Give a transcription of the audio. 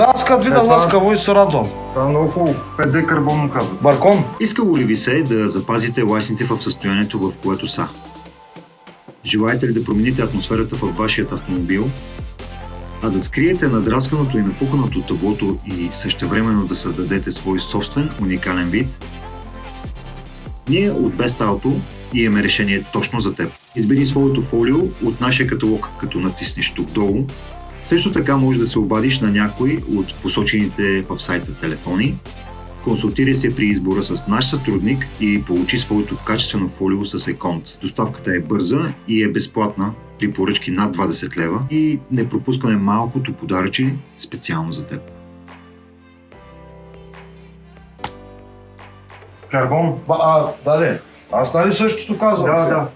Да, аз като видя Е, ласкаво и се радвам. Това е много хубаво. 5D карбонно казва. Баркон. Искало ли ви се да запазите лайсните в състоянието, в което са? Желаете ли да промените атмосферата в вашият автомобил? А да скриете надрасканото и напуканото таблото и същевременно да създадете свой собствен уникален вид? Ние от Best Auto имаме решение точно за теб. Избери своето фолио от нашия каталог, като натиснеш тук долу. Също така можеш да се обадиш на някой от посочените в сайта телефони Консултирай се при избора с наш сътрудник и получи своето качествено фолио с Еконт. Доставката е бърза и е безплатна при поръчки над 20 лева и не пропускаме малкото подаръчи специално за теб. Карбон. Ба, а, да, де. Аз нали същото казвам? Да, сега? да.